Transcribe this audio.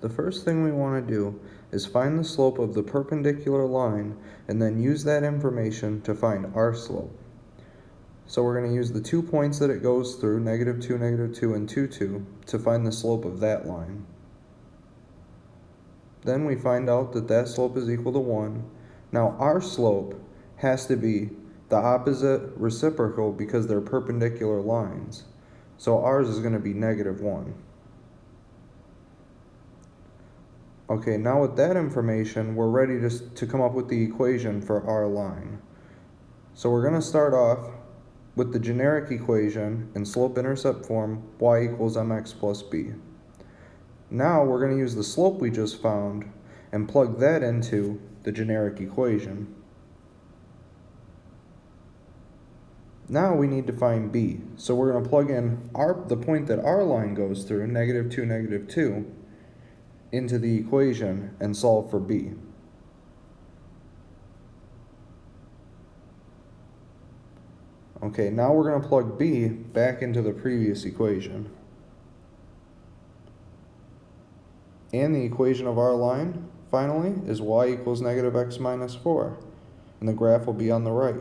The first thing we want to do is find the slope of the perpendicular line and then use that information to find our slope. So we're going to use the two points that it goes through, negative 2, negative 2, and 2, 2, to find the slope of that line. Then we find out that that slope is equal to 1. Now our slope has to be the opposite reciprocal because they're perpendicular lines. So ours is going to be negative 1. Okay, now with that information, we're ready to, to come up with the equation for our line. So we're going to start off with the generic equation in slope-intercept form, y equals mx plus b. Now we're going to use the slope we just found and plug that into the generic equation. Now we need to find b. So we're going to plug in our, the point that our line goes through, negative 2, negative 2, into the equation and solve for b. Okay, now we're going to plug b back into the previous equation. And the equation of our line, finally, is y equals negative x minus 4. And the graph will be on the right.